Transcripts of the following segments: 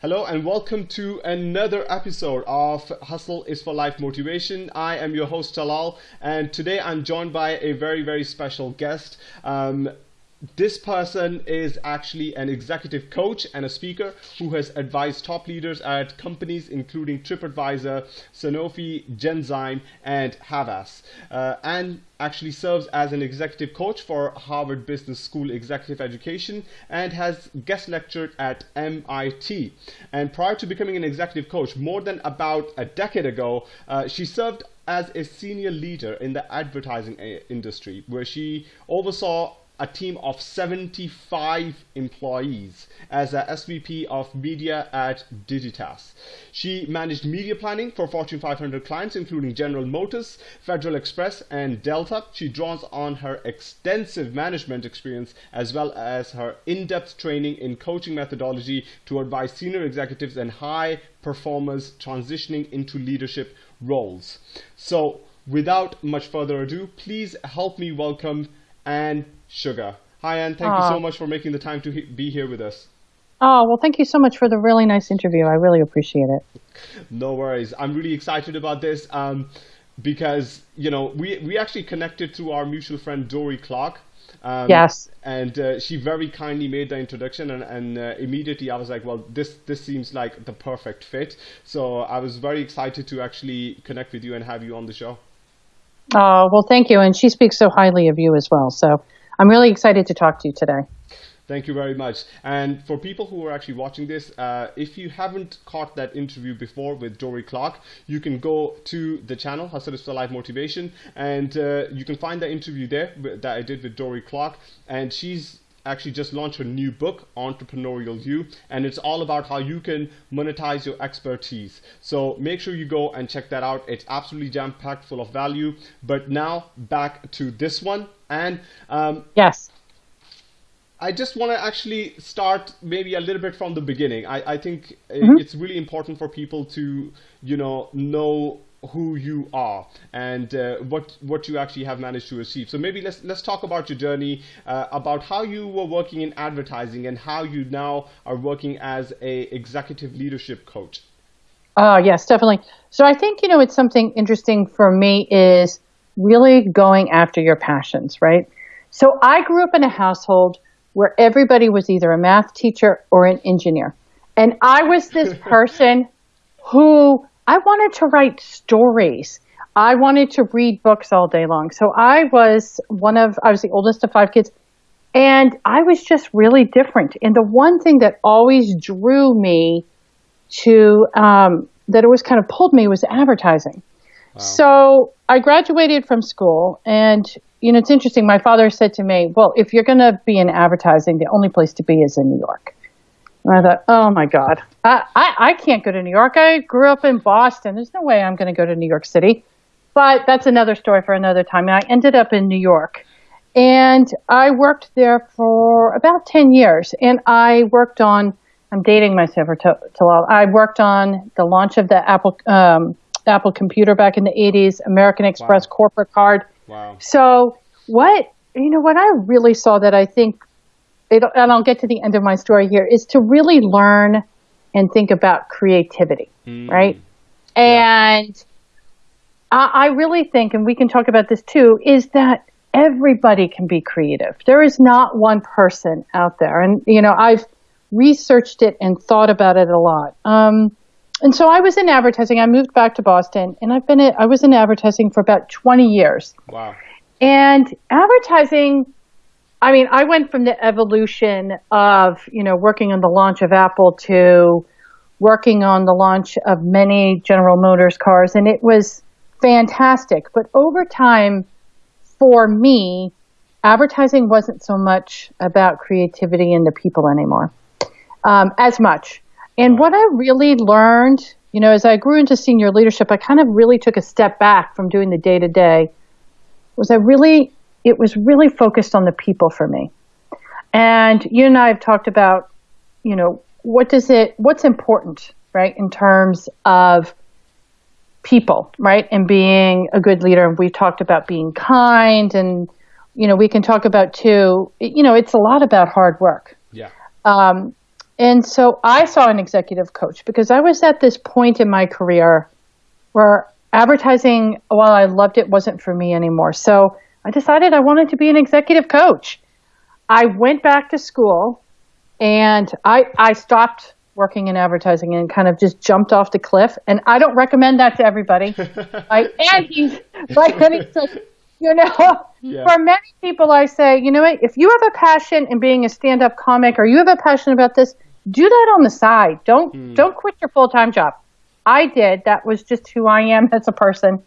Hello and welcome to another episode of Hustle is for Life Motivation. I am your host Talal, and today I'm joined by a very, very special guest. Um, this person is actually an executive coach and a speaker who has advised top leaders at companies including TripAdvisor, Sanofi, Genzyme, and Havas, uh, and actually serves as an executive coach for Harvard Business School Executive Education and has guest lectured at MIT. And prior to becoming an executive coach, more than about a decade ago, uh, she served as a senior leader in the advertising uh, industry, where she oversaw a team of 75 employees as a SVP of media at Digitas. She managed media planning for Fortune 500 clients, including General Motors, Federal Express, and Delta. She draws on her extensive management experience as well as her in-depth training in coaching methodology to advise senior executives and high performers transitioning into leadership roles. So without much further ado, please help me welcome Anne Sugar. Hi, Anne. Thank you so much for making the time to he- be here with us. Oh, well, thank you so much for the really nice interview. I really appreciate it. No worries. I'm really excited about this um, because, you know, we, we actually connected through our mutual friend Dorie Clark. Um, yes. And uh, she very kindly made the introduction, and, and uh, immediately I was like, well, this this seems like the perfect fit. So I was very excited to actually connect with you and have you on the show. Oh, well, thank you. And she speaks so highly of you as well. So I'm really excited to talk to you today. Thank you very much. And for people who are actually watching this, uh, if you haven't caught that interview before with Dorie Clark, you can go to the channel, Hustle is for Life Motivation, and uh, you can find that interview there that I did with Dorie Clark. And she's actually just launched a new book, Entrepreneurial You, and it's all about how you can monetize your expertise. So make sure you go and check that out. It's absolutely jam packed full of value. But now back to this one. And um, yes. I just want to actually start maybe a little bit from the beginning. I, I think mm-hmm. it's really important for people to, you know, know who you are and uh, what what you actually have managed to achieve. So maybe let's let's talk about your journey, uh, about how you were working in advertising and how you now are working as a executive leadership coach. Oh yes, definitely. So I think you know it's something interesting for me is really going after your passions, right? So I grew up in a household where everybody was either a math teacher or an engineer, and I was this person who I wanted to write stories. I wanted to read books all day long. So I was one of, I was the oldest of five kids, and I was just really different. And the one thing that always drew me to, um, that always kind of pulled me was advertising. Wow. So I graduated from school, and you know, it's interesting. My father said to me, "Well, if you're going to be in advertising, the only place to be is in New York." And I thought, oh my God, I, I, I can't go to New York. I grew up in Boston. There's no way I'm going to go to New York City. But that's another story for another time. And I ended up in New York. And I worked there for about 10 years. And I worked on, I'm dating myself to, to I worked on the launch of the Apple, um, Apple computer back in the 80s, American Express wow. corporate card. Wow. So what, you know, what I really saw that I think it, and I'll get to the end of my story here, is to really learn and think about creativity, mm. right? And yeah. I, I really think, and we can talk about this too, is that everybody can be creative. There is not one person out there. And, you know, I've researched it and thought about it a lot. Um, and so I was in advertising. I moved back to Boston and I've been, in, I was in advertising for about 20 years. Wow. And advertising I mean, I went from the evolution of, you know, working on the launch of Apple to working on the launch of many General Motors cars, and it was fantastic. But over time, for me, advertising wasn't so much about creativity and the people anymore, um, as much. And what I really learned, you know, as I grew into senior leadership, I kind of really took a step back from doing the day to day. Was I really it was really focused on the people for me. And you and I have talked about, you know, what does it, what's important, right, in terms of people, right, and being a good leader. And we've talked about being kind, and you know, we can talk about too. You know, it's a lot about hard work. Yeah. Um, And so I saw an executive coach because I was at this point in my career where advertising, while I loved it, wasn't for me anymore. So I decided I wanted to be an executive coach. I went back to school and I, I stopped working in advertising and kind of just jumped off the cliff. And I don't recommend that to everybody. like, and he's like, and he's like, you know, yeah. for many people, I say, you know what, if you have a passion in being a stand-up comic or you have a passion about this, do that on the side. Don't mm. don't quit your full-time job. I did. That was just who I am as a person.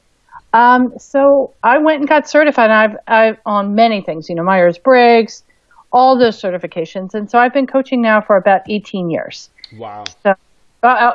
Um, so I went and got certified. I've, I've on many things, you know, Myers Briggs, all those certifications, and so I've been coaching now for about 18 years. Wow. So, uh,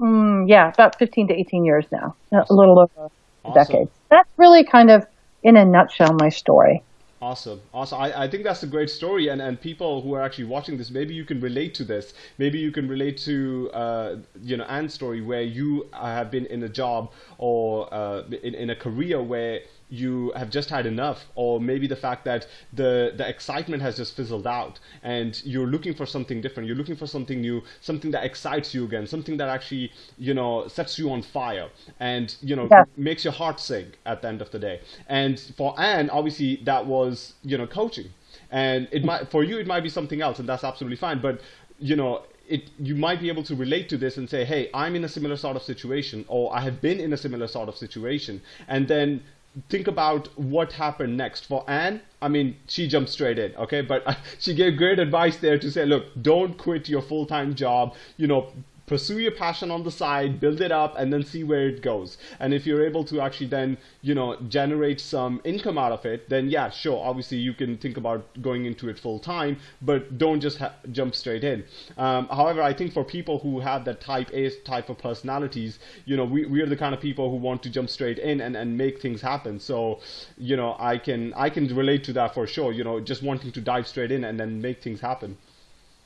mm, yeah, about 15 to 18 years now, awesome. a little over a decade. That's really kind of, in a nutshell, my story. Awesome, awesome. I, I think that's a great story, and, and people who are actually watching this, maybe you can relate to this. Maybe you can relate to uh, you know Anne's story, where you have been in a job or uh, in in a career where you have just had enough or maybe the fact that the the excitement has just fizzled out and you're looking for something different. You're looking for something new something that excites you again something that actually you know sets you on fire and you know yeah. makes your heart sing at the end of the day. And for Anne obviously that was you know coaching. And it might for you it might be something else and that's absolutely fine but you know it, you might be able to relate to this and say, hey, I'm in a similar sort of situation, or I have been in a similar sort of situation, and then think about what happened next for Anne. I mean, she jumped straight in, okay? But she gave great advice there to say, look, don't quit your full time job. You know, pursue your passion on the side, build it up, and then see where it goes. And if you're able to actually then, you know, generate some income out of it, then yeah, sure, obviously you can think about going into it full time, but don't just jump straight in. Um, however, I think for people who have that type A type of personalities, you know, we, we are the kind of people who want to jump straight in and, and make things happen. So, you know, I can I can relate to that for sure. You know, just wanting to dive straight in and then make things happen.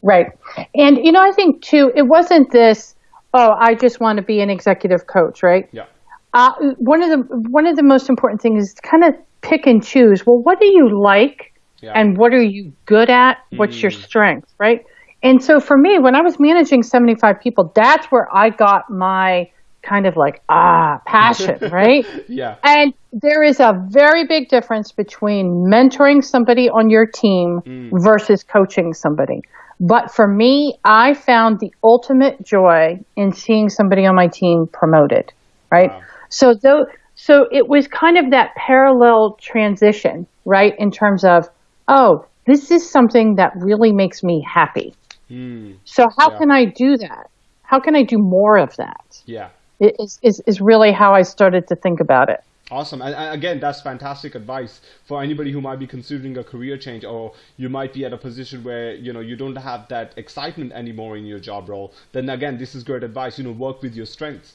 Right. And, you know, I think too, it wasn't this, oh, I just want to be an executive coach, right? Yeah. Uh, one of the one of the most important things is to kind of pick and choose. Well, what do you like, yeah. and what are you good at? What's mm. your strength, right? And so for me, when I was managing seventy five people, that's where I got my kind of like ah passion, right? yeah. And there is a very big difference between mentoring somebody on your team mm. versus coaching somebody. But for me, I found the ultimate joy in seeing somebody on my team promoted, right? Wow. So though, so it was kind of that parallel transition, right? In terms of, oh, this is something that really makes me happy. Mm. So how yeah. can I do that? How can I do more of that? Yeah. Is, is, is really how I started to think about it. Awesome. And, again, that's fantastic advice for anybody who might be considering a career change or you might be at a position where, you know, you don't have that excitement anymore in your job role. Then again, this is great advice. You know, work with your strengths.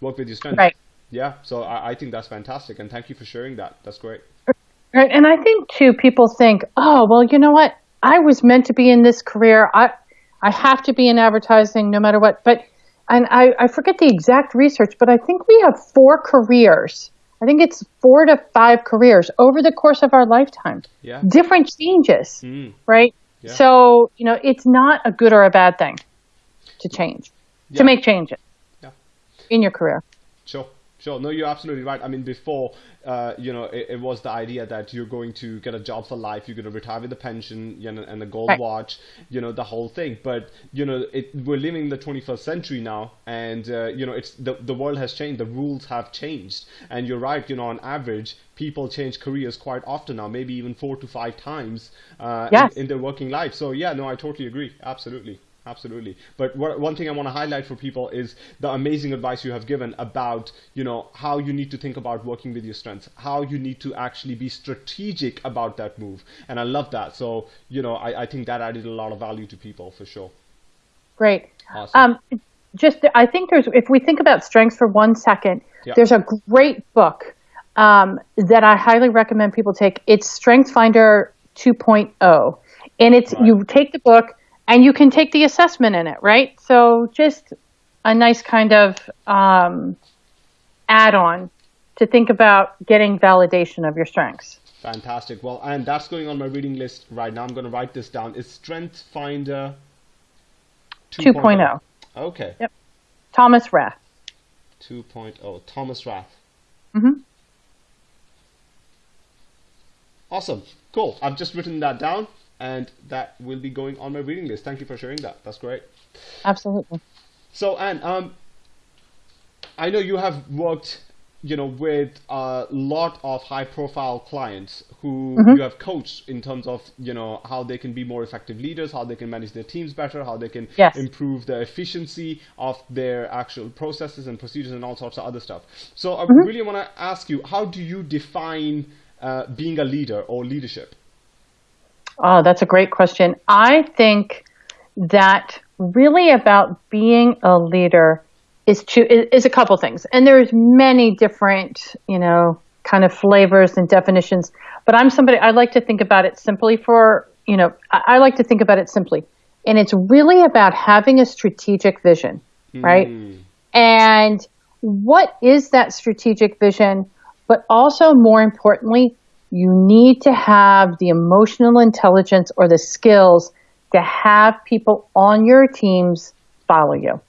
Work with your strengths. Right. Yeah. So I, I think that's fantastic. And thank you for sharing that. That's great. Right. And I think too, people think, oh, well, you know what? I was meant to be in this career. I, I have to be in advertising no matter what. But, and I, I forget the exact research, but I think we have four careers I think it's four to five careers over the course of our lifetime. Yeah. Different changes, mm. right? Yeah. So, you know, it's not a good or a bad thing to change, yeah. to make changes yeah. in your career. Sure. Sure. No, you're absolutely right. I mean, before, uh, you know, it, it, was the idea that you're going to get a job for life, you're going to retire with a pension you know, and a gold right. watch, you know, the whole thing. But, you know, it, we're living in the 21st century now, and, uh, you know, it's the, the world has changed, the rules have changed. And you're right, you know, on average, people change careers quite often now, maybe even four to five times uh, yes. in, in their working life. So, yeah, no, I totally agree. Absolutely absolutely. But what, one thing I want to highlight for people is the amazing advice you have given about, you know, how you need to think about working with your strengths, how you need to actually be strategic about that move. And I love that. So, you know, I, I think that added a lot of value to people for sure. Great. Awesome. Um, just, I think there's, if we think about strengths for one second, yeah. there's a great book um, that I highly recommend people take. It's Strength Finder 2.0. And it's, right. you take the book, and you can take the assessment in it, right? So just a nice kind of um, add-on to think about getting validation of your strengths. Fantastic. Well, and that's going on my reading list right now. I'm going to write this down. Is Strength Finder 2.0. Okay. Yep. Thomas Rath. 2.0. Thomas Rath. Mm-hmm. Awesome. Cool. I've just written that down and that will be going on my reading list. Thank you for sharing that. That's great. Absolutely. So, Anne, um, I know you have worked, you know, with a lot of high-profile clients who Mm-hmm. you have coached in terms of, you know, how they can be more effective leaders, how they can manage their teams better, how they can Yes. improve the efficiency of their actual processes and procedures and all sorts of other stuff. So, I Mm-hmm. really want to ask you, how do you define uh, being a leader or leadership? Oh, that's a great question. I think that really about being a leader is to is a couple things, and there's many different you know kind of flavors and definitions. But I'm somebody I like to think about it simply for you know I, I like to think about it simply, and it's really about having a strategic vision, hmm. right? And what is that strategic vision? But also, more importantly, you need to have the emotional intelligence or the skills to have people on your teams follow you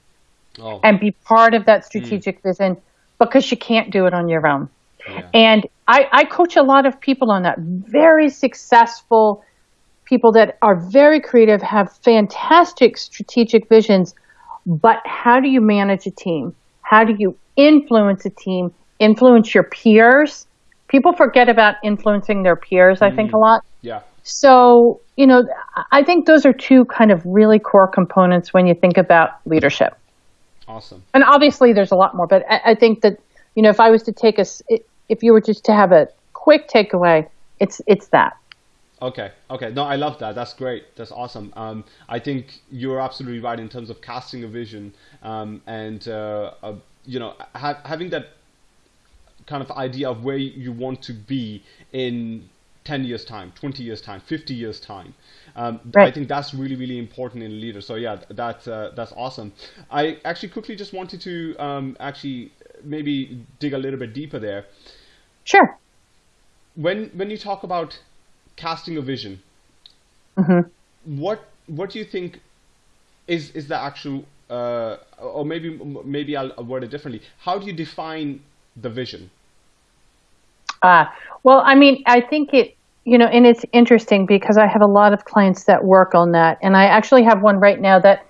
Oh, and be part of that hmm. strategic vision because you can't do it on your own. yeah. And I, I coach a lot of people on that. Very successful people that are very creative, have fantastic strategic visions, but how do you manage a team? How do you influence a team, influence your peers? People forget about influencing their peers, I think, a lot. yeah. So, you know, I think those are two kind of really core components when you think about leadership Awesome. and obviously there's a lot more but I, I think that you know if i was to take us if you were just to have a quick takeaway it's it's that Okay, okay. No, I love that. That's great. That's awesome. Um, I think you're absolutely right in terms of casting a vision um, and uh, uh, you know ha- having that kind of idea of where you want to be in 10 years time 20 years time 50 years time. Um, i think that's really really important in a leader. So yeah that's uh, that's awesome. I actually quickly just wanted to um, actually maybe dig a little bit deeper there. Sure. When when you talk about casting a vision, what what do you think is is the actual uh, or maybe maybe I'll word it differently. How do you define the vision? Uh, well i mean i think it you know and it's interesting because i have a lot of clients that work on that. And i actually have one right now that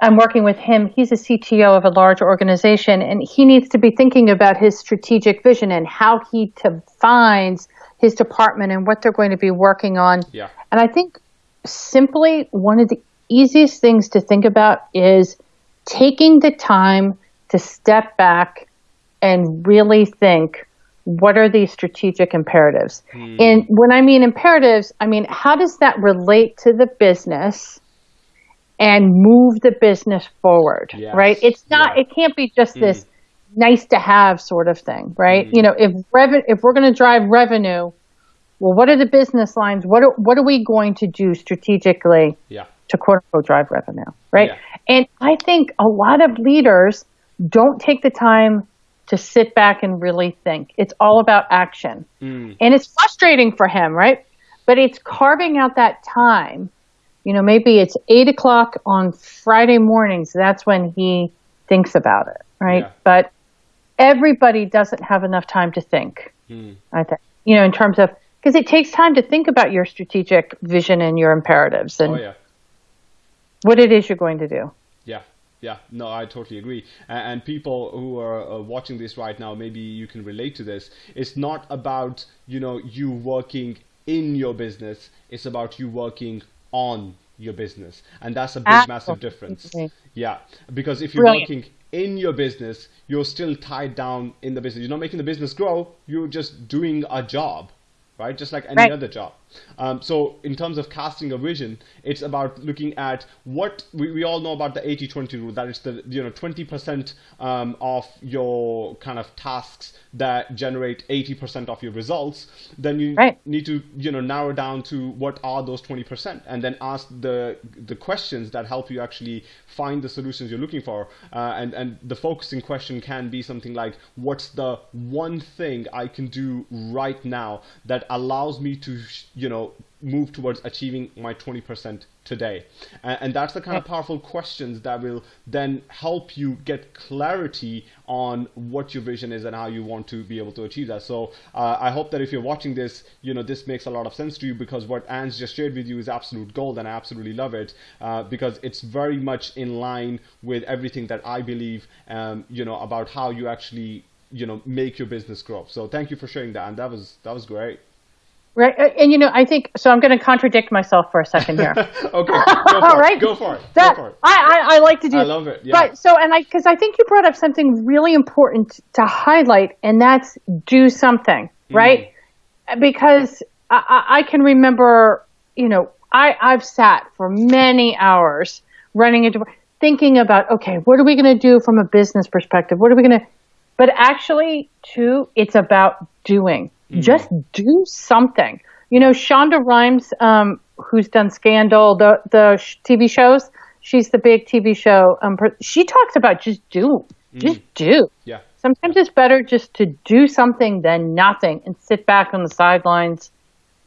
i'm working with him. He's a cto of a large organization and he needs to be thinking about his strategic vision and how he defines his department and what they're going to be working on. Yeah. And I think simply one of the easiest things to think about is taking the time to step back and really think what are these strategic imperatives? Hmm. And when I mean imperatives, I mean how does that relate to the business and move the business forward, Yes. right? It's not Yeah. it can't be just this hmm. nice to have sort of thing, right? Hmm. You know, if rev- if we're going to drive revenue, well, what are the business lines? What are, what are we going to do strategically Yeah. to quote unquote drive revenue, right? Yeah. And I think a lot of leaders don't take the time to sit back and really think. It's all about action. Mm. And it's frustrating for him, right? But it's carving out that time. You know, maybe it's eight o'clock on Friday mornings. That's when he thinks about it, right? Yeah. But everybody doesn't have enough time to think. Mm. I think, you know, in terms of, because it takes time to think about your strategic vision and your imperatives and Oh yeah. what it is you're going to do. Yeah, no, I totally agree. And people who are uh, watching this right now, maybe you can relate to this. It's not about you know you working in your business. It's about you working on your business, and that's a big, massive difference. Yeah, because if you're Brilliant. working in your business, you're still tied down in the business. You're not making the business grow. You're just doing a job, right? Just like any Right. other job. Um, so in terms of casting a vision, it's about looking at what we, we all know about the 80-20 rule. That is the you know 20% um, of your kind of tasks that generate 80% of your results. Then you Right. need to you know narrow down to what are those 20% and then ask the the questions that help you actually find the solutions you're looking for uh, and and the focusing question can be something like what's the one thing i can do right now that allows me to sh- you know move towards achieving my 20% today? And, and that's the kind of powerful questions that will then help you get clarity on what your vision is and how you want to be able to achieve that. So uh, I hope that if you're watching this, you know, this makes a lot of sense to you because what Anne's just shared with you is absolute gold and I absolutely love it uh, because it's very much in line with everything that I believe, um, you know, about how you actually you know make your business grow so thank you for sharing that and that was that was great right and you know i think so i'm going to contradict myself for a second here okay go for right go for it that, go for it I, I, I like to do i love it yeah. but so and i because i think you brought up something really important to highlight and that's do something right mm. because I, I can remember you know i i've sat for many hours running into thinking about okay what are we going to do from a business perspective what are we going to but actually, too, it's about doing. Mm. Just do something. You know, Shonda Rhimes, um, who's done Scandal, the the TV shows. She's the big TV show. Um, she talks about just do, mm. just do. Yeah. Sometimes it's better just to do something than nothing and sit back on the sidelines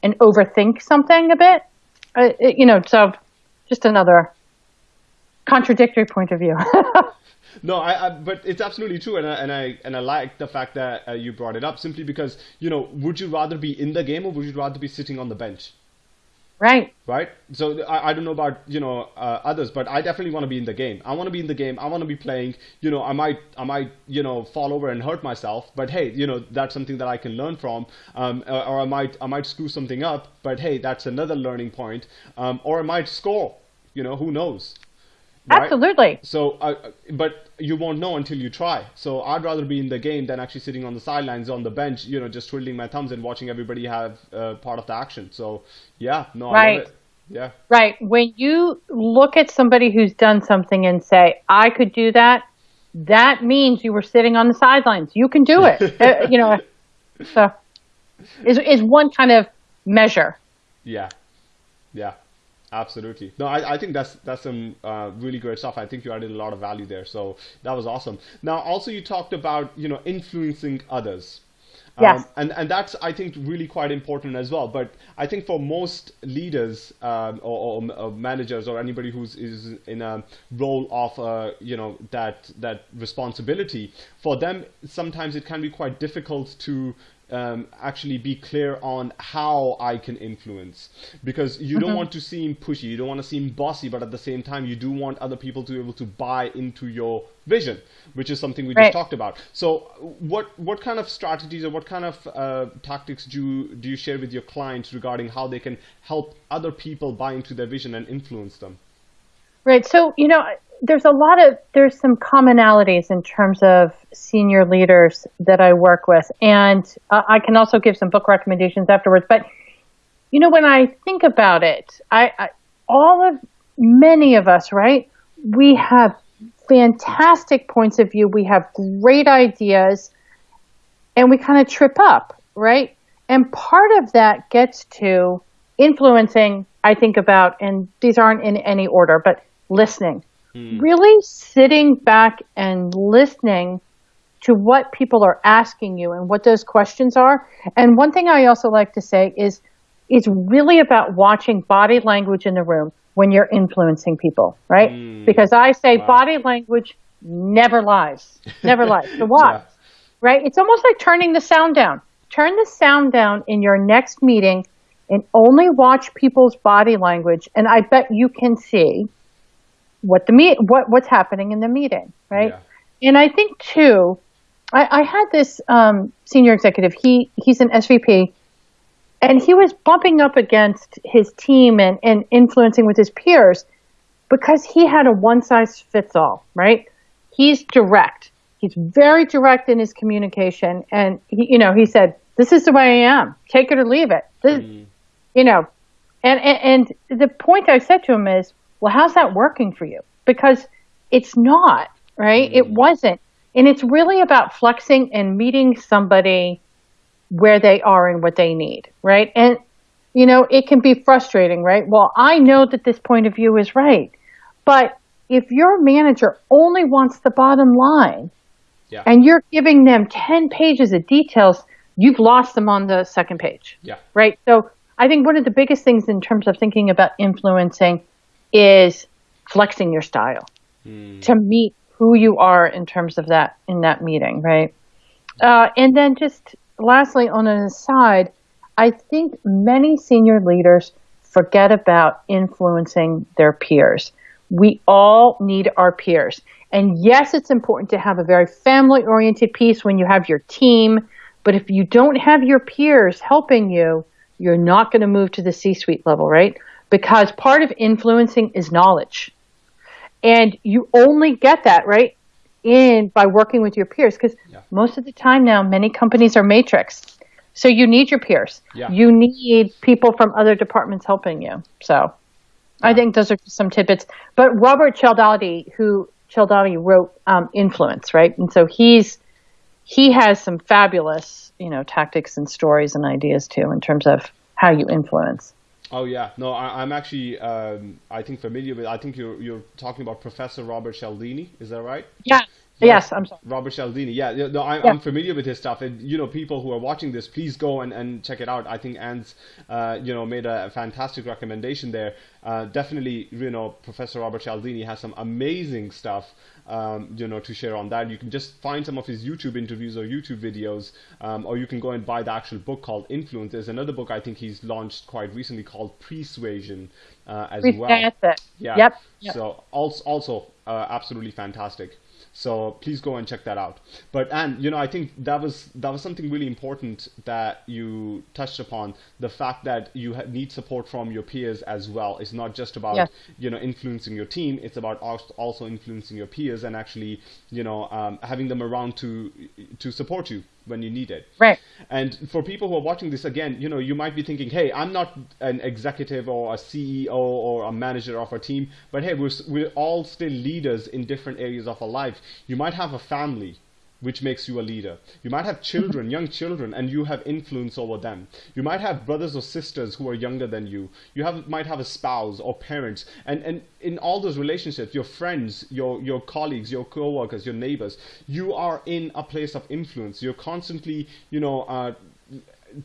and overthink something a bit. Uh, it, you know, so just another contradictory point of view. no, I, I, but it's absolutely true, and I and I and I like the fact that uh, you brought it up simply because you know, would you rather be in the game or would you rather be sitting on the bench? Right. Right. So I, I don't know about you know uh, others, but I definitely want to be in the game. I want to be in the game. I want to be playing. You know, I might I might you know fall over and hurt myself, but hey, you know that's something that I can learn from. Um, or, or I might I might screw something up, but hey, that's another learning point. Um, or I might score. You know, who knows? Right? Absolutely. So, uh, but you won't know until you try. So, I'd rather be in the game than actually sitting on the sidelines on the bench, you know, just twiddling my thumbs and watching everybody have uh, part of the action. So, yeah, no, right. I love it. Yeah. Right. When you look at somebody who's done something and say, "I could do that," that means you were sitting on the sidelines. You can do it. uh, you know, so is is one kind of measure. Yeah. Yeah. Absolutely. No, I, I think that's that's some uh, really great stuff. I think you added a lot of value there. So that was awesome. Now, also you talked about you know influencing others. Yes. Um, and and that's I think really quite important as well. But I think for most leaders um, or, or, or, managers or anybody who's is in a role of uh, you know that that responsibility, for them sometimes it can be quite difficult to um, actually be clear on how I can influence because you mm-hmm. don't want to seem pushy, you don't want to seem bossy, but at the same time, you do want other people to be able to buy into your vision, which is something we right. just talked about. So, what what kind of strategies or what kind of uh, tactics do you, do you share with your clients regarding how they can help other people buy into their vision and influence them? Right. So, you know, there's a lot of there's some commonalities in terms of senior leaders that I work with, and uh, I can also give some book recommendations afterwards. But you know, when I think about it, I, I all of many of us, right? We have fantastic points of view. We have great ideas, and we kind of trip up, right? And part of that gets to influencing. I think about, and these aren't in any order, but listening Hmm. Really sitting back and listening to what people are asking you and what those questions are. And one thing I also like to say is it's really about watching body language in the room when you're influencing people, right? Mm. Because I say wow. body language never lies. Never lies. So why? Yeah. Right? It's almost like turning the sound down. Turn the sound down in your next meeting and only watch people's body language and I bet you can see what the meet what what's happening in the meeting, right? Yeah. And I think too, I, I had this um, senior executive. He he's an SVP, and he was bumping up against his team and, and influencing with his peers because he had a one size fits all, right? He's direct. He's very direct in his communication, and he, you know, he said, "This is the way I am. Take it or leave it." This, mm. You know, and, and and the point I said to him is, well, how's that working for you? Because it's not, right? Mm. It wasn't. And it's really about flexing and meeting somebody where they are and what they need, right? And, you know, it can be frustrating, right? Well, I know that this point of view is right. But if your manager only wants the bottom line yeah. and you're giving them 10 pages of details, you've lost them on the second page. Yeah. Right? So I think one of the biggest things in terms of thinking about influencing is flexing your style mm. to meet who you are in terms of that in that meeting, right? Uh, and then just lastly, on an aside, I think many senior leaders forget about influencing their peers. We all need our peers. And yes, it's important to have a very family oriented piece when you have your team. But if you don't have your peers helping you, you're not going to move to the C suite level, right? Because part of influencing is knowledge. And you only get that, right? In by working with your peers. Because yeah. most of the time now, many companies are matrix. So you need your peers. Yeah. You need people from other departments helping you. So yeah. I think those are some tidbits. But Robert Cialdini, who Cialdini wrote um, Influence, right? And so he's he has some fabulous, you know, tactics and stories and ideas too in terms of how you influence. Oh yeah, no, I, am actually um, I think familiar with. I think you're you're talking about Professor Robert Cialdini. Is that right? Yeah, Yes, I'm sorry. Robert Cialdini. Yeah, no, I'm, yeah. I'm, familiar with his stuff. And, you know, people who are watching this, please go and, and check it out. I think Anne's, uh, you know, made a fantastic recommendation there. Uh, definitely, you know, Professor Robert Cialdini has some amazing stuff, um, you know, to share on that. You can just find some of his YouTube interviews or YouTube videos, um, or you can go and buy the actual book called Influence. There's another book I think he's launched quite recently called Persuasion uh, as well. Yeah. Yep. yep. So also, also uh, absolutely fantastic. So please go and check that out. But and you know, I think that was that was something really important that you touched upon. The fact that you need support from your peers as well. It's not just about yes. you know influencing your team. It's about also influencing your peers and actually you know um, having them around to to support you when you need it. Right. And for people who are watching this again, you know, you might be thinking, hey, I'm not an executive or a CEO or a manager of a team, but hey, we're, we're all still leaders in different areas of our life. You might have a family which makes you a leader. You might have children, young children, and you have influence over them. You might have brothers or sisters who are younger than you. You have might have a spouse or parents, and and in all those relationships, your friends, your your colleagues, your coworkers, your neighbors, you are in a place of influence. You're constantly, you know. Uh,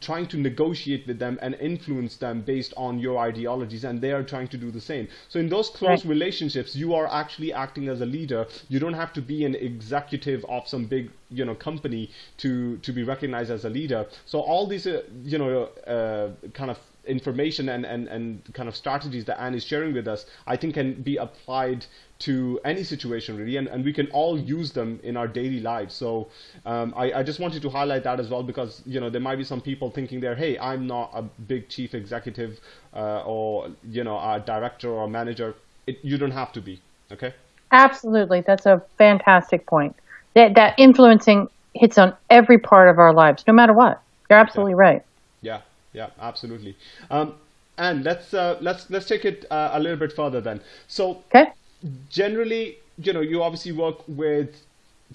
trying to negotiate with them and influence them based on your ideologies and they are trying to do the same. So in those close right. relationships you are actually acting as a leader. You don't have to be an executive of some big you know company to to be recognized as a leader. So all these uh, you know uh, kind of information and, and, and kind of strategies that Anne is sharing with us, I think can be applied to any situation really, and, and we can all use them in our daily lives. So um, I, I just wanted to highlight that as well because you know there might be some people thinking there, hey, I'm not a big chief executive uh, or you know a director or a manager. It, you don't have to be. Okay. Absolutely, that's a fantastic point. That that influencing hits on every part of our lives, no matter what. You're absolutely yeah. right. Yeah, absolutely. Um, and let's uh, let's let's take it uh, a little bit further then. So okay. generally, you know, you obviously work with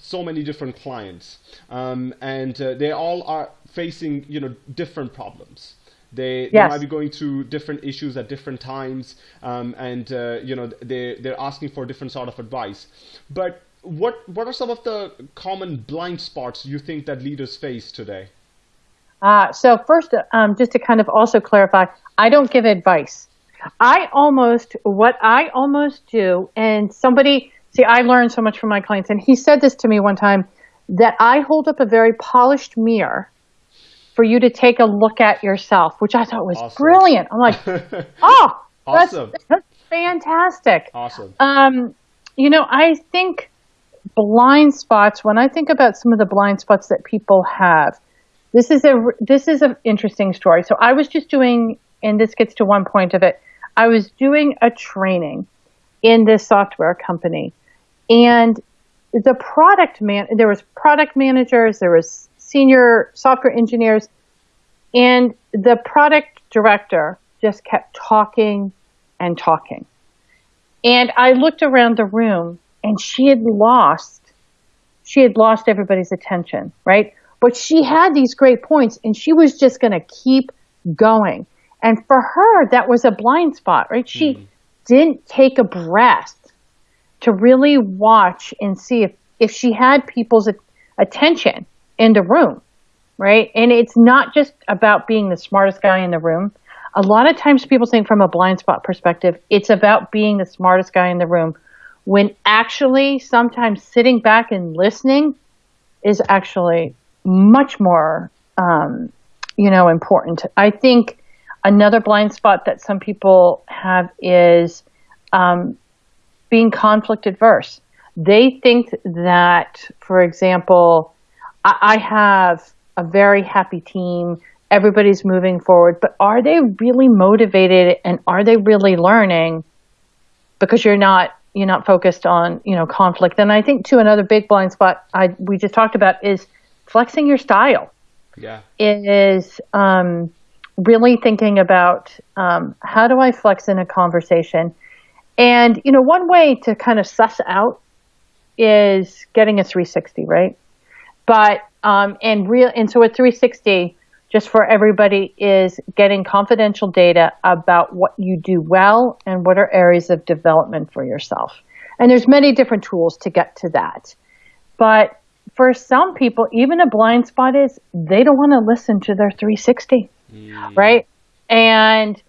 so many different clients, um, and uh, they all are facing you know different problems. They, yes. they might be going through different issues at different times, um, and uh, you know they they're asking for different sort of advice. But what what are some of the common blind spots you think that leaders face today? Uh, so first, um, just to kind of also clarify, I don't give advice. I almost, what I almost do, and somebody, see, I learned so much from my clients, and he said this to me one time, that I hold up a very polished mirror for you to take a look at yourself, which I thought was awesome. brilliant. I'm like, oh, awesome. that's, that's fantastic. Awesome. Um, you know, I think blind spots, when I think about some of the blind spots that people have, this is a this is an interesting story. So I was just doing, and this gets to one point of it. I was doing a training in this software company, and the product man there was product managers, there was senior software engineers, and the product director just kept talking and talking. And I looked around the room, and she had lost she had lost everybody's attention, right? But she had these great points and she was just going to keep going. And for her, that was a blind spot, right? She mm. didn't take a breath to really watch and see if, if she had people's attention in the room, right? And it's not just about being the smartest guy in the room. a lot of times people think from a blind spot perspective, it's about being the smartest guy in the room, when actually sometimes sitting back and listening is actually much more, um, you know, important. I think another blind spot that some people have is um, being conflict adverse. They think that, for example, I, I have a very happy team everybody's moving forward, but are they really motivated and are they really learning? Because you're not you're not focused on you know conflict. And I think too another big blind spot I we just talked about is flexing your style. Yeah, it is um, really thinking about um, how do I flex in a conversation. And you know, one way to kind of suss out is getting a 360, right? But um, and real and so a 360 just for everybody is getting confidential data about what you do well and what are areas of development for yourself. And there's many different tools to get to that. But for some people, even a blind spot is they don't want to listen to their 360, mm. right? And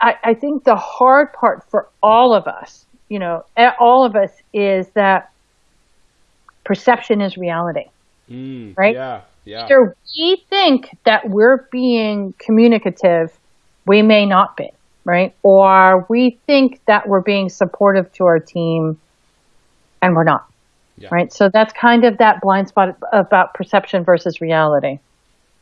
I, I think the hard part for all of us, you know, all of us is that perception is reality, mm, right? Yeah. Yeah. Either we think that we're being communicative, we may not be, right? Or we think that we're being supportive to our team and we're not. Yeah. Right. So that's kind of that blind spot about perception versus reality.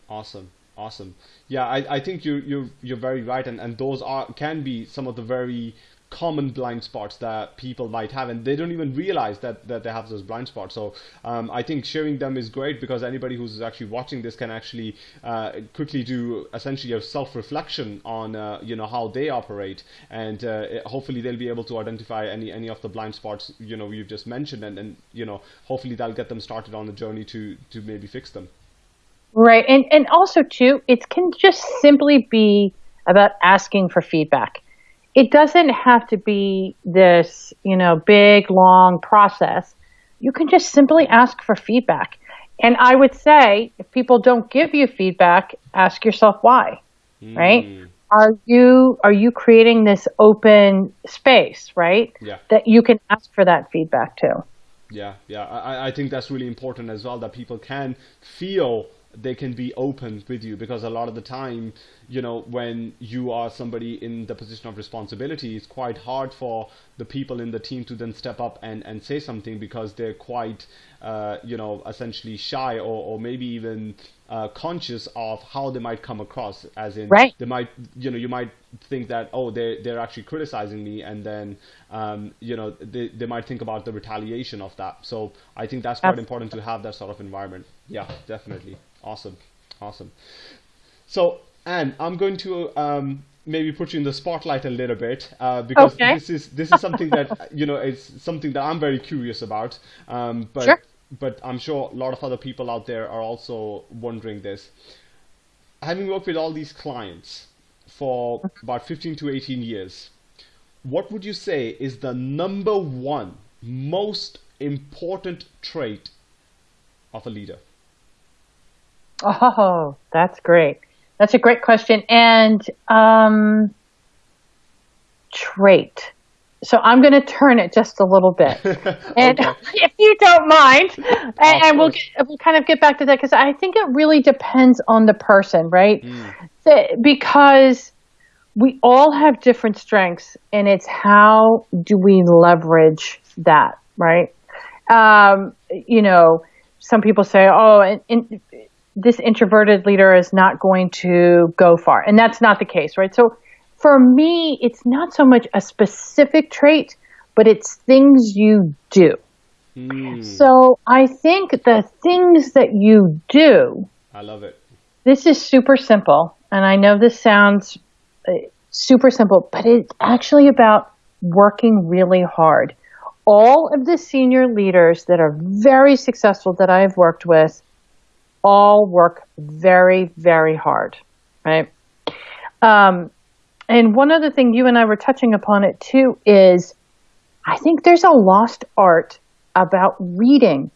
Awesome. Awesome. Yeah, I, I think you you're you're very right and, and those are can be some of the very common blind spots that people might have and they don't even realize that, that they have those blind spots. So um, I think sharing them is great because anybody who's actually watching this can actually uh, quickly do essentially a self-reflection on uh, you know how they operate. And uh, hopefully they'll be able to identify any any of the blind spots you know you've just mentioned and, and you know hopefully that'll get them started on the journey to to maybe fix them. Right. And and also too it can just simply be about asking for feedback it doesn't have to be this, you know, big, long process. You can just simply ask for feedback. And I would say if people don't give you feedback, ask yourself why. Mm. Right? Are you are you creating this open space, right? Yeah. That you can ask for that feedback too. Yeah, yeah. I, I think that's really important as well that people can feel they can be open with you because a lot of the time you know when you are somebody in the position of responsibility it's quite hard for the people in the team to then step up and, and say something because they're quite uh, you know essentially shy or, or maybe even uh, conscious of how they might come across as in right. they might you know you might think that oh they they're actually criticizing me and then um, you know they, they might think about the retaliation of that. So I think that's quite important to have that sort of environment. Yeah definitely Awesome, awesome. So, Anne, I'm going to um, maybe put you in the spotlight a little bit uh, because okay. this is this is something that you know it's something that I'm very curious about. Um, but sure. but I'm sure a lot of other people out there are also wondering this. Having worked with all these clients for about 15 to 18 years, what would you say is the number one most important trait of a leader? Oh, that's great. That's a great question. And um, trait. So I'm going to turn it just a little bit, and if you don't mind, and, and we'll get, we'll kind of get back to that because I think it really depends on the person, right? Mm. because we all have different strengths, and it's how do we leverage that, right? Um, you know, some people say, "Oh, and, and this introverted leader is not going to go far. And that's not the case, right? So for me, it's not so much a specific trait, but it's things you do. Mm. So I think the things that you do. I love it. This is super simple. And I know this sounds uh, super simple, but it's actually about working really hard. All of the senior leaders that are very successful that I've worked with all work very, very hard, right? Um, and one other thing you and I were touching upon it too is I think there's a lost art about reading.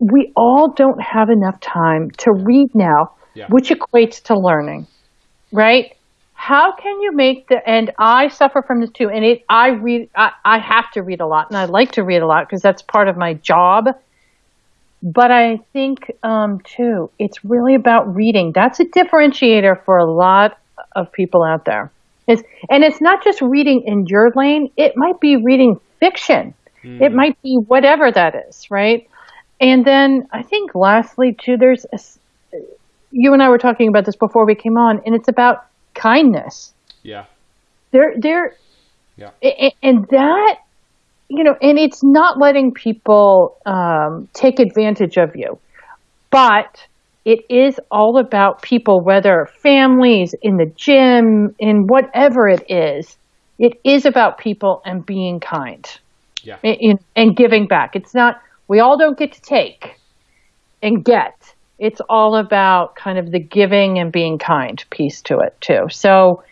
We all don't have enough time to read now, yeah. which equates to learning, right? how can you make the and I suffer from this too and it I read I, I have to read a lot and I like to read a lot because that's part of my job but I think um, too it's really about reading that's a differentiator for a lot of people out there it's, and it's not just reading in your lane it might be reading fiction mm. it might be whatever that is right and then I think lastly too there's a, you and I were talking about this before we came on and it's about kindness. Yeah. They're they're yeah. And that you know, and it's not letting people um, take advantage of you, but it is all about people, whether families in the gym, in whatever it is. It is about people and being kind, yeah, and, and giving back. It's not. We all don't get to take and get it's all about kind of the giving and being kind piece to it too. So,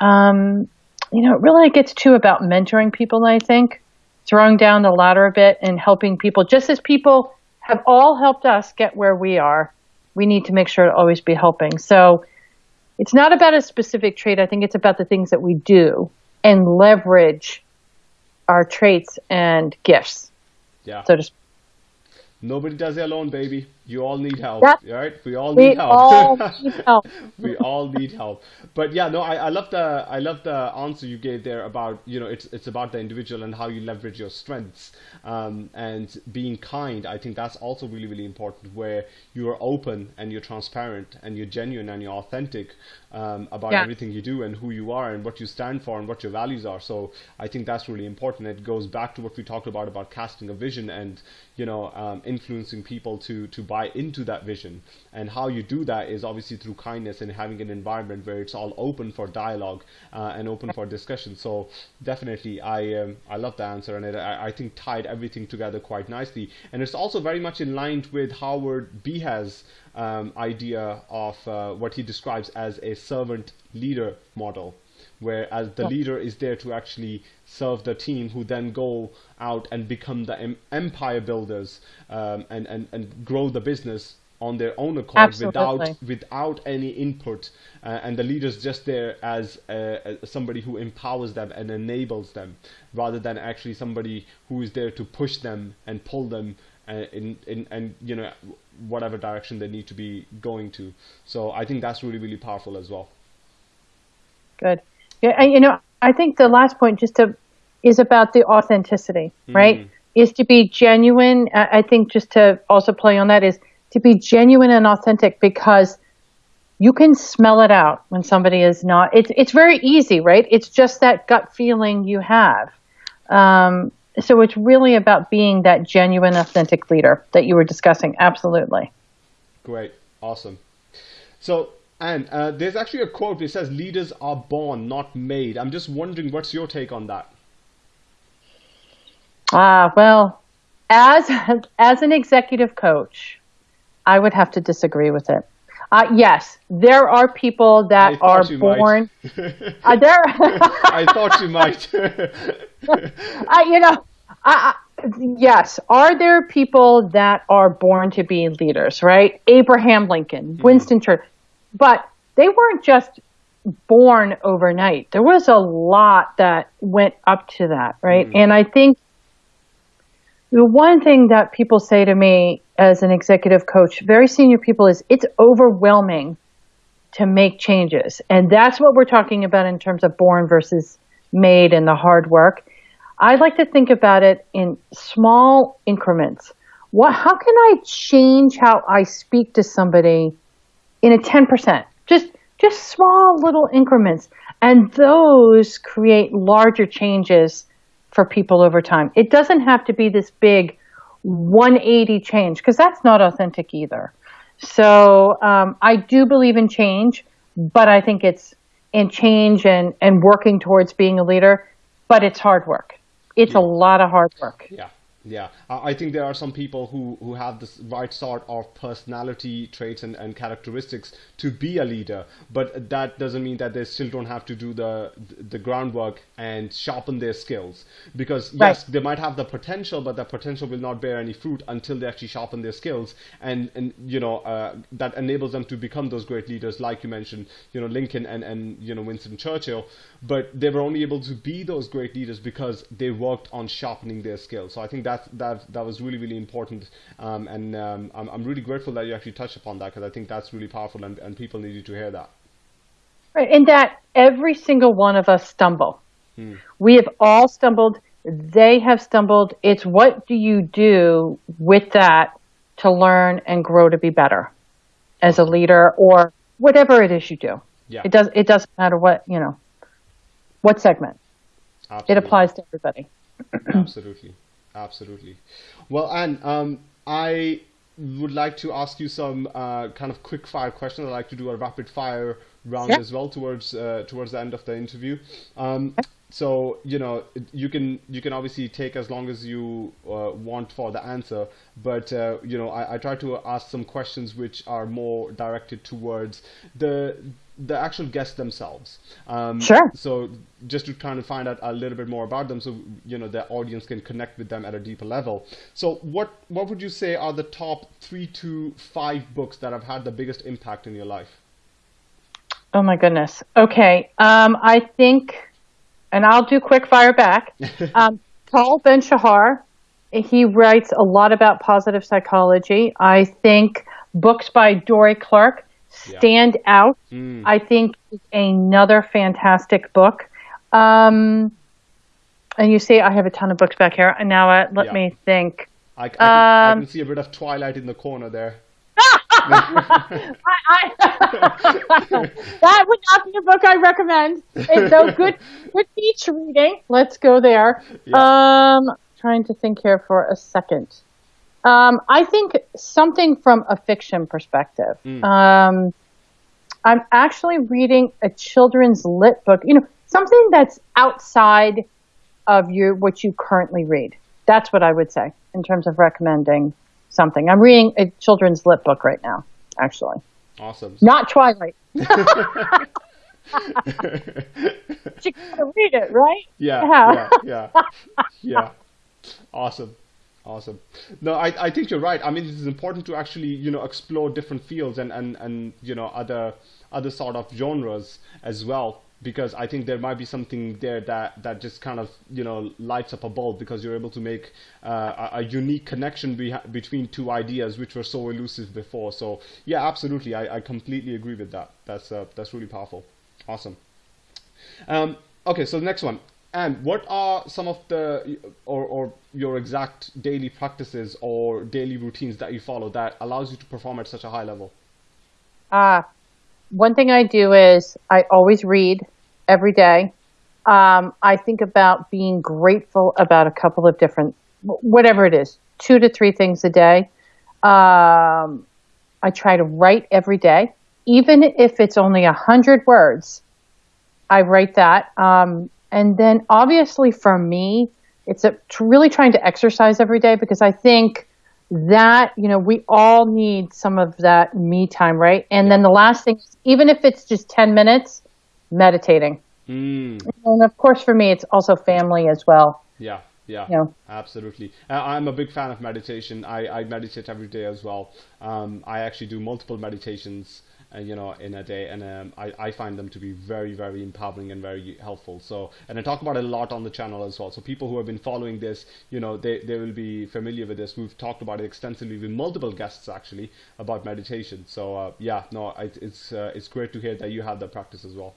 um, you know, it really gets to about mentoring people. I think throwing down the ladder a bit and helping people, just as people have all helped us get where we are. We need to make sure to always be helping. So, it's not about a specific trait. I think it's about the things that we do and leverage our traits and gifts. Yeah. So just. Nobody does it alone, baby. You all need help, That's, right? We all need we help. All need help. we all need help. But yeah, no, I, I love the I love the answer you gave there about you know it's it's about the individual and how you leverage your strengths um, and being kind. I think that's also really really important where you are open and you're transparent and you're genuine and you're authentic um, about yeah. everything you do and who you are and what you stand for and what your values are. So I think that's really important. It goes back to what we talked about about casting a vision and you know um, influencing people to to buy buy into that vision. And how you do that is obviously through kindness and having an environment where it's all open for dialogue uh, and open for discussion. So definitely, I um, I love the answer, and it, I, I think tied everything together quite nicely. And it's also very much in line with Howard Behar's um, idea of uh, what he describes as a servant leader model whereas the leader is there to actually serve the team who then go out and become the em- empire builders um, and, and, and grow the business on their own accord Absolutely. without without any input. Uh, and the leader's just there as uh, somebody who empowers them and enables them rather than actually somebody who is there to push them and pull them uh, in, in and you know whatever direction they need to be going to. So i think that's really really powerful as well. Good yeah, you know, I think the last point just to is about the authenticity, mm-hmm. right? Mm. Is to be genuine. I think just to also play on that is to be genuine and authentic because you can smell it out when somebody is not. It's it's very easy, right? It's just that gut feeling you have. Um, so it's really about being that genuine, authentic leader that you were discussing. Absolutely. Great, awesome. So and uh, there's actually a quote that says, Leaders are born, not made. I'm just wondering, what's your take on that? Ah, uh, well, as, as an executive coach, I would have to disagree with it. Uh, yes, there are people that are born. uh, there. I thought you might. uh, you know, I, yes. Are there people that are born to be leaders? Right? Abraham Lincoln, mm-hmm. Winston Churchill. But they weren't just born overnight. There was a lot that went up to that, right? Mm-hmm. And I think the one thing that people say to me as an executive coach, very senior people, is it's overwhelming to make changes. And that's what we're talking about in terms of born versus made and the hard work. I like to think about it in small increments. What, how can I change how I speak to somebody in a 10%, just, just small little increments. And those create larger changes for people over time. It doesn't have to be this big 180 change because that's not authentic either. So um, I do believe in change, but I think it's in change and, and working towards being a leader, but it's hard work. It's yeah. a lot of hard work. Yeah Yeah, I think there are some people who, who have the right sort of personality traits and, and characteristics to be a leader, but that doesn't mean that they still don't have to do the the groundwork and sharpen their skills. Because yes, they might have the potential, but that potential will not bear any fruit until they actually sharpen their skills, and and you know uh, that enables them to become those great leaders, like you mentioned, you know Lincoln and and you know Winston Churchill. But they were only able to be those great leaders because they worked on sharpening their skills. So I think that that that was really really important, um, and um, I'm I'm really grateful that you actually touched upon that because I think that's really powerful, and, and people needed to hear that. Right, and that every single one of us stumble. Hmm. We have all stumbled. They have stumbled. It's what do you do with that to learn and grow to be better as a leader or whatever it is you do. Yeah. It does. It doesn't matter what you know. What segment? Absolutely. It applies to everybody. Absolutely absolutely. Well, Anne, um, I would like to ask you some uh, kind of quick fire questions. I like to do a rapid fire round as well towards uh, towards the end of the interview. Um, so you know you can you can obviously take as long as you uh, want for the answer but uh, you know I, I try to ask some questions which are more directed towards the the actual guests themselves. Um, sure. So just to try to find out a little bit more about them so you know the audience can connect with them at a deeper level. So what what would you say are the top three to five books that have had the biggest impact in your life? Oh my goodness. Okay. Um, i think and I'll do quick fire back. um, Tal Ben Shahar, he writes a lot about positive psychology. I think books by Dorie Clark stand yeah. out. Mm. I think another fantastic book. Um, and you see, I have a ton of books back here. And now uh, let yeah. me think. I, I, can, um, I, can, see a bit of Twilight in the corner there. I, I, that would not be a book I recommend. It's so good, good beach reading. Let's go there. Yeah. Um, trying to think here for a second. Um, I think something from a fiction perspective. Mm. Um, I'm actually reading a children's lit book. You know, something that's outside of your what you currently read. That's what I would say in terms of recommending something. I'm reading a children's lit book right now, actually. Awesome. Not Twilight. you gotta read it, right? Yeah, yeah, yeah, yeah. yeah. Awesome. Awesome. No, I, I think you're right. I mean, it is important to actually, you know, explore different fields and, and, and you know, other other sort of genres as well because I think there might be something there that, that just kind of you know lights up a bulb because you're able to make uh, a, a, unique connection be- between two ideas which were so elusive before. So yeah, absolutely, I, I completely agree with that. That's uh, that's really powerful. Awesome. Um, okay, so the next one. And what are some of the or, or your exact daily practices or daily routines that you follow that allows you to perform at such a high level? Uh, one thing I do is I always read every day. Um, I think about being grateful about a couple of different, whatever it is, two to three things a day. Um, I try to write every day, even if it's only a hundred words. I write that, um, and then obviously for me, it's a, really trying to exercise every day because I think that you know we all need some of that me time right and yeah. then the last thing even if it's just 10 minutes meditating mm. and of course for me it's also family as well yeah yeah, know. absolutely. I'm a big fan of meditation. I, I meditate every day as well. Um, I actually do multiple meditations uh, you know, in a day, and um, I, I find them to be very, very empowering and very helpful. So, and I talk about it a lot on the channel as well. So people who have been following this, you know, they, they will be familiar with this. We've talked about it extensively with multiple guests actually about meditation. So uh, yeah, no, it, it's uh, it's great to hear that you have that practice as well.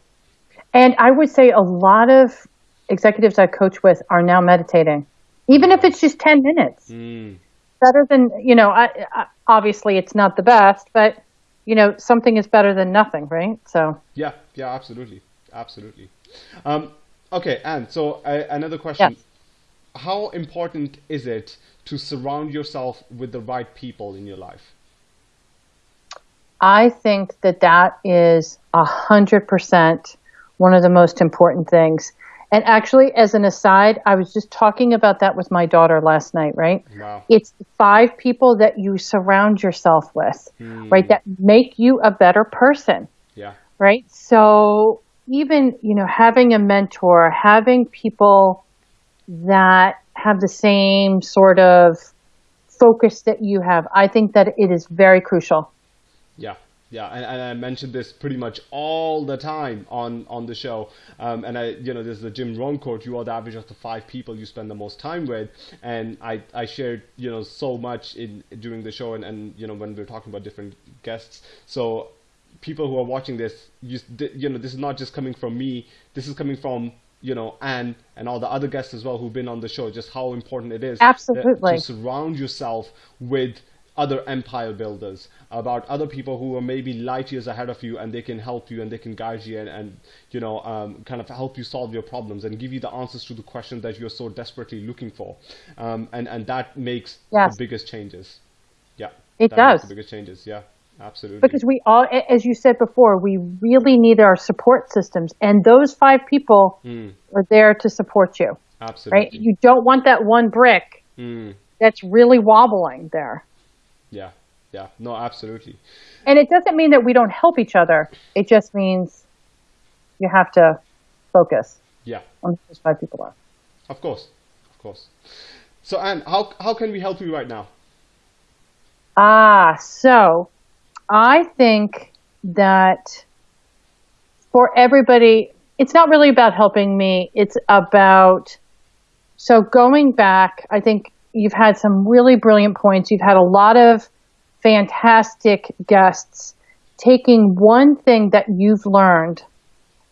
And I would say a lot of executives I coach with are now meditating, even if it's just ten minutes. Mm. Better than you know. I, I, obviously, it's not the best, but you know, something is better than nothing, right? So yeah, yeah, absolutely, absolutely. Um, okay, and so uh, another question. How important is it to surround yourself with the right people in your life? I think that that is a hundred percent one of the most important things. And actually, as an aside, I was just talking about that with my daughter last night, right? Wow. It's five people that you surround yourself with, hmm. right, that make you a better person, Yeah. right? So even, you know, having a mentor, having people that have the same sort of focus that you have, I think that it is very crucial. Yeah, yeah, and, and I mentioned this pretty much all the time on on the show. Um, and I, you know, there's the Jim Rohn quote: "You are the average of the five people you spend the most time with." And I, I shared, you know, so much in during the show, and, and you know, when we are talking about different guests. So people who are watching this, you, you know, this is not just coming from me. This is coming from you know and and all the other guests as well who've been on the show. Just how important it is Absolutely. to surround yourself with other empire builders, about other people who are maybe light years ahead of you, and they can help you and they can guide you and, and you know um, kind of help you solve your problems and give you the answers to the questions that you're so desperately looking for, um, and and that makes Yes. the biggest changes. Yeah, It does. the biggest changes. Yeah, absolutely. Because we all, as you said before, we really need our support systems. And those five people are there to support you, absolutely. right? You don't want that one brick Mm, that's really wobbling there. Yeah, yeah. No, absolutely. And it doesn't mean that we don't help each other. It just means you have to focus Yeah. on who those five people are. Of course, of course. So, Anne, how how can we help you right now? Ah, so I think that for everybody, it's not really about helping me. It's about, so going back, I think you've had some really brilliant points. You've had a lot of fantastic guests taking one thing that you've learned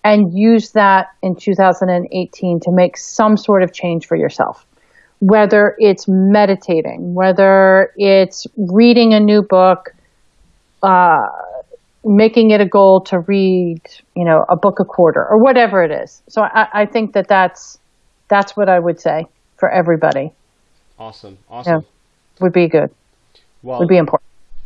and use that in 2018 to make some sort of change for yourself whether it's meditating, whether it's reading a new book, uh, making it a goal to read, you know, a book a quarter or whatever it is. So I, I think that that's that's what I would say for everybody Awesome, awesome. Yeah. would be good, Well, would be important.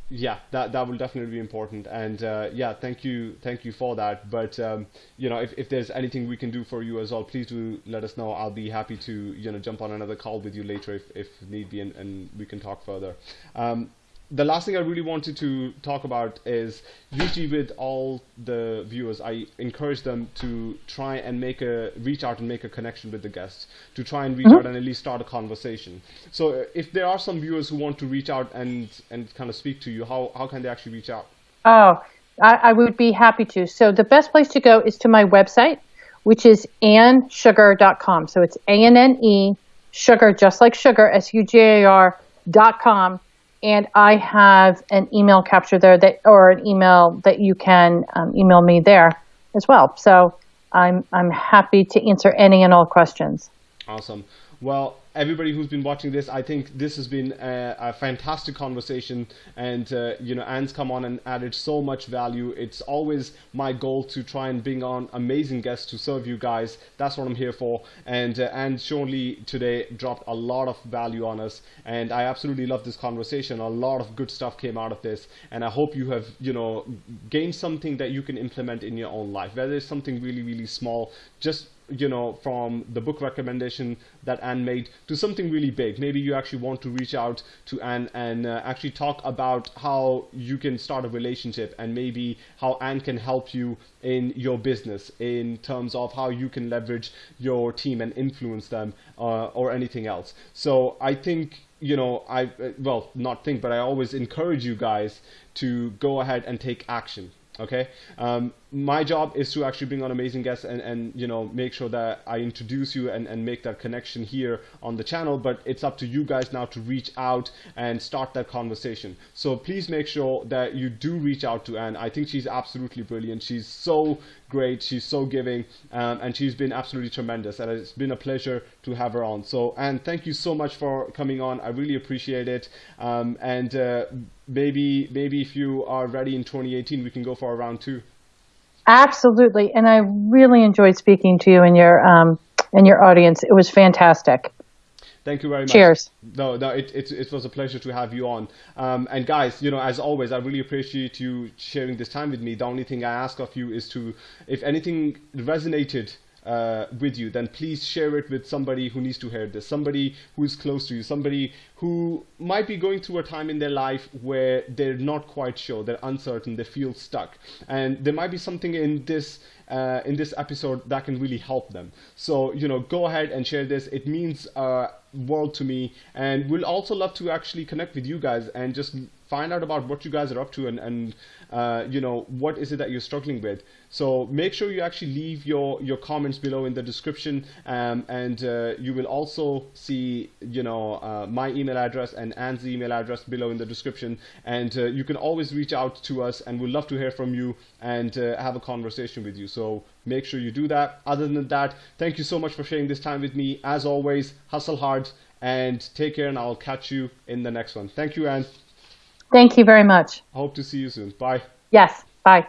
yeah that that will definitely be important and uh, yeah thank you thank you for that but um, you know if, if there's anything we can do for you as well please do let us know i'll be happy to you know jump on another call with you later if, if need be and, and we can talk further um, the last thing I really wanted to talk about is usually with all the viewers, I encourage them to try and make a reach out and make a connection with the guests, to try and reach out and at least start a conversation. So uh, if there are some viewers who want to reach out and and kind of speak to you, how how can they actually reach out? Oh, I, I would be happy to. So the best place to go is to my website, which is annesugar.com. So it's A N N E sugar, just like sugar, S U G A R dot com. And I have an email capture there that, or an email that you can um, email me there as well. So I'm I'm happy to answer any and all questions. Awesome. Well, everybody who's been watching this, I think this has been a, a fantastic conversation, and uh, you know, Anne's come on and added so much value. It's always my goal to try and bring on amazing guests to serve you guys. That's what I'm here for. And uh, Anne surely today dropped a lot of value on us, and I absolutely love this conversation. A lot of good stuff came out of this, and I hope you have, you know, gained something that you can implement in your own life. Whether it's something really, really small, just you know, from the book recommendation that Anne made to something really big. Maybe you actually want to reach out to Anne and uh, actually talk about how you can start a relationship and maybe how Anne can help you in your business in terms of how you can leverage your team and influence them uh, or anything else. So I think you know, I uh, well, not think, but I always encourage you guys to go ahead and take action. Okay, um, my job is to actually bring on amazing guests and, and you know make sure that I introduce you and, and make that connection here on the channel. But it's up to you guys now to reach out and start that conversation. So please make sure that you do reach out to Anne. I think she's absolutely brilliant. She's so great. She's so giving, um, and she's been absolutely tremendous. And it's been a pleasure to have her on. So Anne, thank you so much for coming on. I really appreciate it. Um, and uh, maybe maybe if you are ready in 2018, we can go for a round two. Absolutely, and I really enjoyed speaking to you and your um, and your audience. It was fantastic. Thank you very much. Cheers. No, no, it, it, it was a pleasure to have you on. Um, and guys, you know, as always, I really appreciate you sharing this time with me. The only thing I ask of you is to, if anything resonated uh, with you, then please share it with somebody who needs to hear this, somebody who is close to you, somebody who might be going through a time in their life where they're not quite sure, they're uncertain, they feel stuck, and there might be something in this uh, in this episode that can really help them. So you know, go ahead and share this. It means uh, world to me, and we'll also love to actually connect with you guys and just find out about what you guys are up to and, and uh, you know what is it that you're struggling with. So make sure you actually leave your your comments below in the description um, and uh, you will also see you know uh, my email address and Anne's email address below in the description. And uh, you can always reach out to us and we'd love to hear from you and uh, have a conversation with you. So make sure you do that. Other than that thank you so much for sharing this time with me. As always hustle hard and take care and I'll catch you in the next one. Thank you Anne Thank you very much. I hope to see you soon. Bye. Yes. Bye.